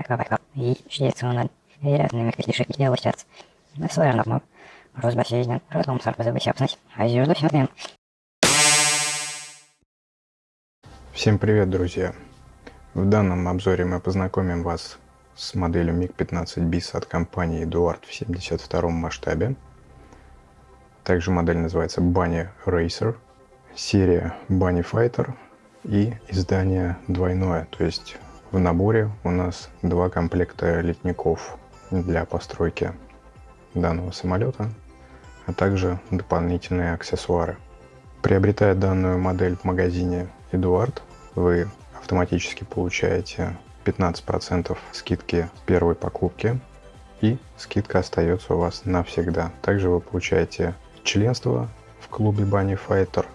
аквапарков и швейцарный рядными критишек делать на свой нормал. Розбасейден, родом сарпозабысяпность, а зюрду сюрден. Всем привет, друзья! В данном обзоре мы познакомим вас с моделью MiG-15 BIS от компании Eduard в 72 масштабе. Также модель называется Bunny Racer, серия Bunny Fighter и издание двойное, то есть в наборе у нас два комплекта летников для постройки данного самолета, а также дополнительные аксессуары. Приобретая данную модель в магазине Eduard, вы автоматически получаете 15% скидки первой покупки и скидка остается у вас навсегда. Также вы получаете членство в клубе Bunny Fighter,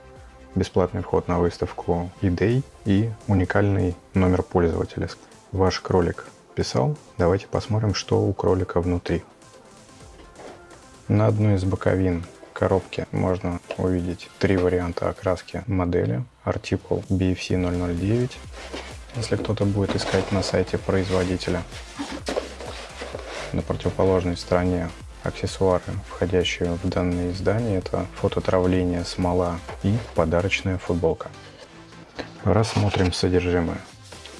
бесплатный вход на выставку eDay и уникальный номер пользователя. Ваш кролик писал. Давайте посмотрим, что у кролика внутри. На одной из боковин коробки можно увидеть три варианта окраски модели. Артикул BFC 009, если кто-то будет искать на сайте производителя. На противоположной стороне аксессуары, входящие в данное издание, это фототравление, смола и подарочная футболка. Рассмотрим содержимое.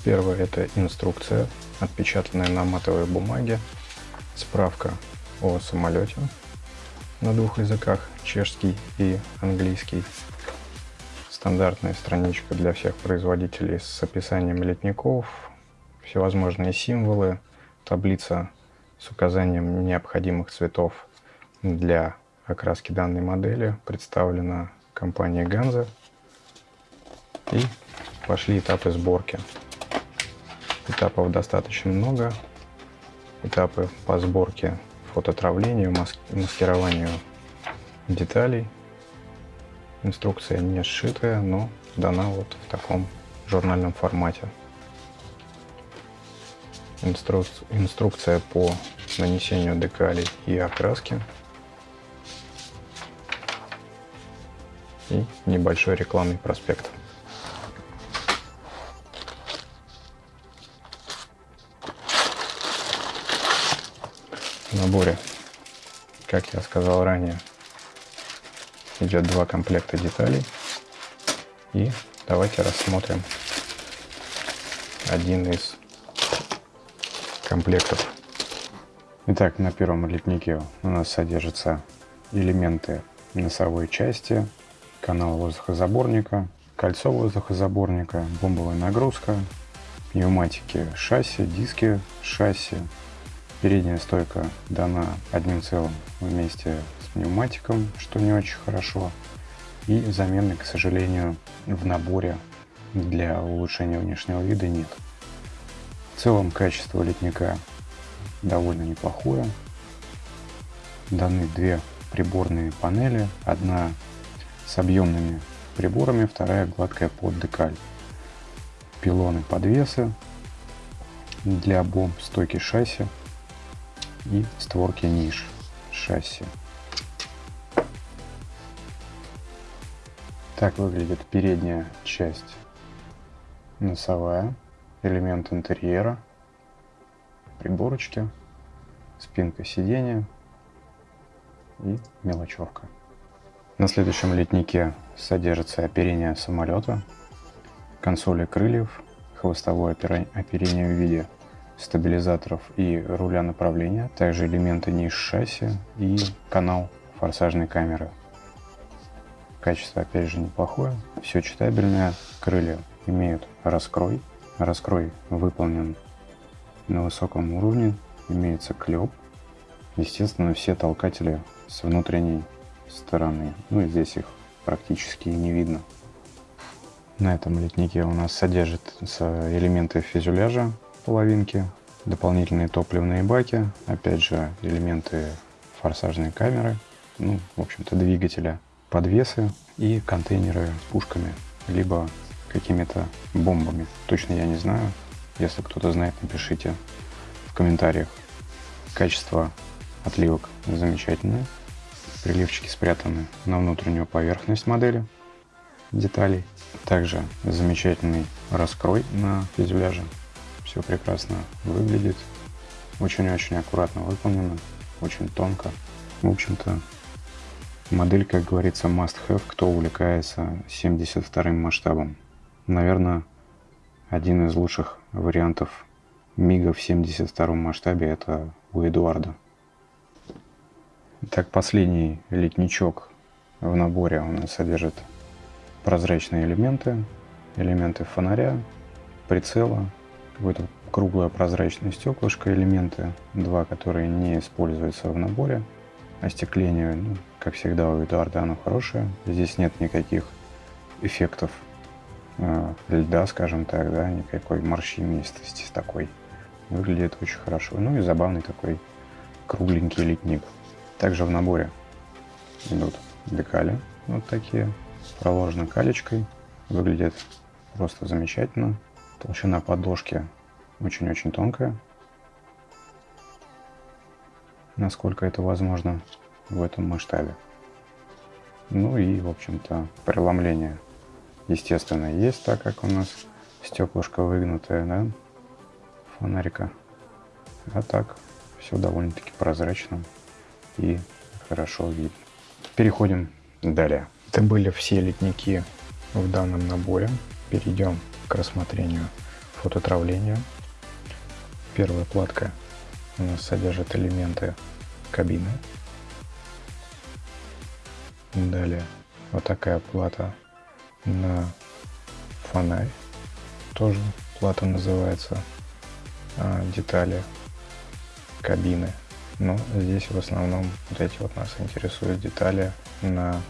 Первое это инструкция, отпечатанная на матовой бумаге, справка о самолете на двух языках, чешский и английский, стандартная страничка для всех производителей с описанием летников, всевозможные символы, таблица с указанием необходимых цветов для окраски данной модели представлена компанией Ganza. И пошли этапы сборки. Этапов достаточно много. Этапы по сборке, фототравлению, маскированию деталей. Инструкция не сшитая, но дана вот в таком журнальном формате инстру... инструкция по нанесению декалей и окраски и небольшой рекламный проспект. В наборе, как я сказал ранее, идет два комплекта деталей. И давайте рассмотрим один из комплектов. Итак, на первом литнике у нас содержатся элементы носовой части, канал воздухозаборника, кольцо воздухозаборника, бомбовая нагрузка, пневматики шасси, диски шасси. Передняя стойка дана одним целым вместе с пневматиком, что не очень хорошо. И замены, к сожалению, в наборе для улучшения внешнего вида нет. В целом качество литника довольно неплохое. Даны две приборные панели, одна с объемными приборами, вторая гладкая под декаль. Пилоны подвесы для бомб, стойки шасси и створки ниш шасси. Так выглядит передняя часть носовая элемент интерьера, приборочки, спинка сиденья и мелочевка. На следующем летнике содержится оперение самолета, консоли крыльев, хвостовое оперение в виде стабилизаторов и руля направления, также элементы ниш шасси и канал форсажной камеры. Качество опять же неплохое, все читабельное, крылья имеют раскрой, Раскрой выполнен на высоком уровне, имеется клеп. Естественно, все толкатели с внутренней стороны. Ну и здесь их практически не видно. На этом литнике у нас содержатся элементы фюзеляжа половинки, дополнительные топливные баки, опять же элементы форсажной камеры, ну, в общем-то, двигателя, подвесы и контейнеры с пушками, либо какими-то бомбами. Точно я не знаю. Если кто-то знает, напишите в комментариях. Качество отливок замечательное. Приливчики спрятаны на внутреннюю поверхность модели деталей. Также замечательный раскрой на фюзеляже. Все прекрасно выглядит. Очень-очень аккуратно выполнено. Очень тонко. В общем-то, модель, как говорится, must have, кто увлекается 72 масштабом. Наверное, один из лучших вариантов Мига в 72 масштабе это у Эдуарда. Так, последний литничок в наборе у нас содержит прозрачные элементы, элементы фонаря, прицела, какое-то круглое прозрачное стеклышко, элементы, два, которые не используются в наборе. Остекление, ну, как всегда у Эдуарда, оно хорошее. Здесь нет никаких эффектов льда, скажем так, да, никакой морщинистости такой. Выглядит очень хорошо. Ну и забавный такой кругленький литник. Также в наборе идут декали вот такие, проложены калечкой. Выглядит просто замечательно. Толщина подложки очень-очень тонкая. Насколько это возможно в этом масштабе. Ну и, в общем-то, преломление, естественно, есть, так как у нас стеклышко выгнутое, да, фонарика. А так, все довольно-таки прозрачно и хорошо видно. Переходим далее. Это были все литники в данном наборе. Перейдем к рассмотрению фототравления. Первая платка у нас содержит элементы кабины. Далее вот такая плата на фонарь. Тоже плата называется а, детали кабины но здесь в основном вот эти вот нас интересуют детали на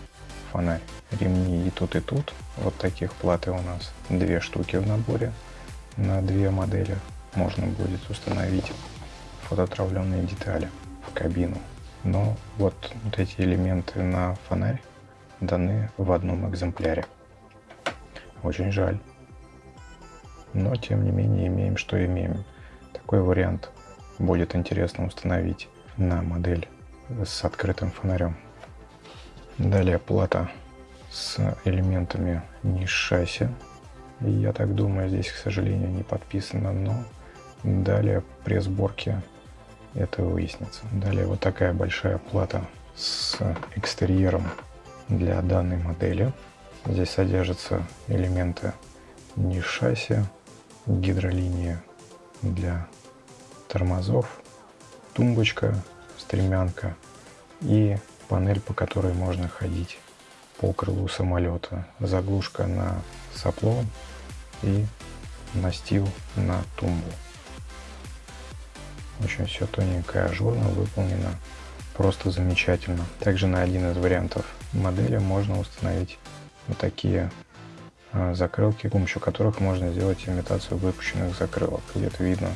фонарь. Ремни и тут, и тут. Вот таких платы у нас две штуки в наборе. На две модели можно будет установить фототравленные детали в кабину. Но вот, вот эти элементы на фонарь даны в одном экземпляре. Очень жаль. Но тем не менее имеем, что имеем. Такой вариант будет интересно установить на модель с открытым фонарем. Далее плата с элементами ниш шасси. Я так думаю, здесь, к сожалению, не подписано, но далее при сборке это выяснится. Далее вот такая большая плата с экстерьером для данной модели. Здесь содержатся элементы ниш шасси, гидролиния для тормозов, тумбочка, стремянка и панель, по которой можно ходить по крылу самолета. Заглушка на сопло и настил на тумбу. Очень все тоненькое, ажурно выполнено, просто замечательно. Также на один из вариантов модели можно установить вот такие а, закрылки, с помощью которых можно сделать имитацию выпущенных закрылок. Где-то видно,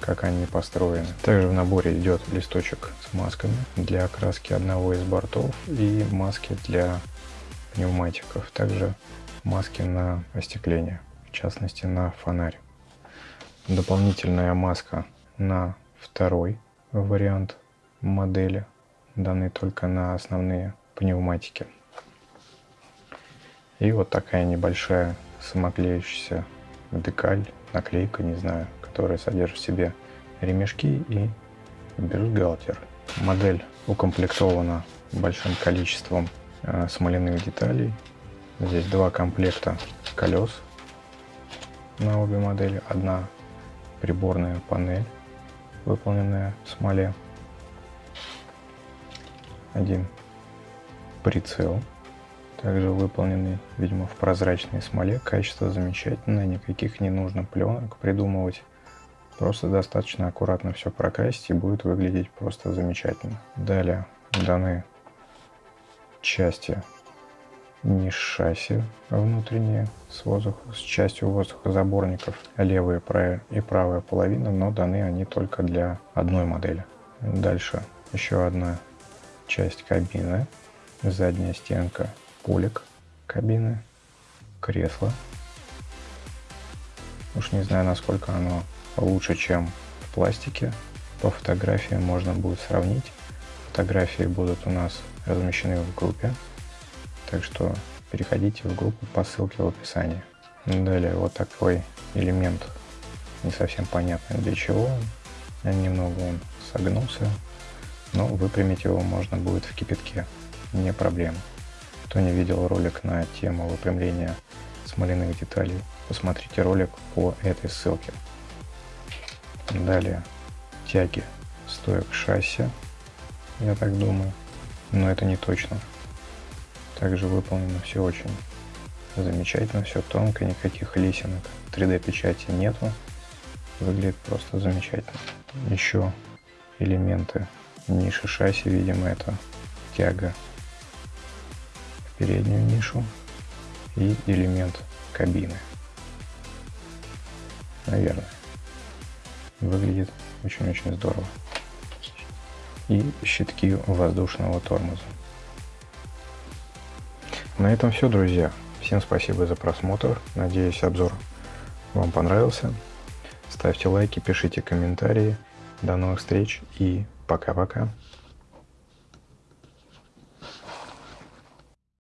как они построены. Также в наборе идет листочек с масками для окраски одного из бортов и маски для пневматиков. Также маски на остекление, в частности на фонарь. Дополнительная маска на второй вариант модели, данный только на основные пневматики. И вот такая небольшая самоклеющаяся декаль, наклейка, не знаю, которая содержит в себе ремешки и бюстгальтер. Модель укомплектована большим количеством э, смоляных деталей. Здесь два комплекта колес на обе модели. Одна приборная панель, выполненная в смоле. Один прицел также выполненный, видимо, в прозрачной смоле. Качество замечательное, никаких не нужно пленок придумывать. Просто достаточно аккуратно все прокрасить и будет выглядеть просто замечательно. Далее даны части ниш шасси внутренние с, воздух, с частью воздухозаборников, левая и правая половина, но даны они только для одной модели. Дальше еще одна часть кабины, задняя стенка полик кабины, кресло. Уж не знаю, насколько оно лучше, чем в пластике. По фотографиям можно будет сравнить. Фотографии будут у нас размещены в группе, так что переходите в группу по ссылке в описании. Далее вот такой элемент Не совсем понятно для чего. Немного он согнулся, но выпрямить его можно будет в кипятке. Не проблема. Кто не видел ролик на тему выпрямления смоляных деталей, посмотрите ролик по этой ссылке. Далее тяги стоек шасси, я так думаю, но это не точно. Также выполнено все очень замечательно, все тонко, никаких лисинок, 3D печати нету, выглядит просто замечательно. Еще элементы ниши шасси, видимо, это тяга переднюю нишу и элемент кабины. Наверное. Выглядит очень-очень здорово. И щитки воздушного тормоза. На этом все, друзья. Всем спасибо за просмотр. Надеюсь, обзор вам понравился. Ставьте лайки, пишите комментарии. До новых встреч и пока-пока.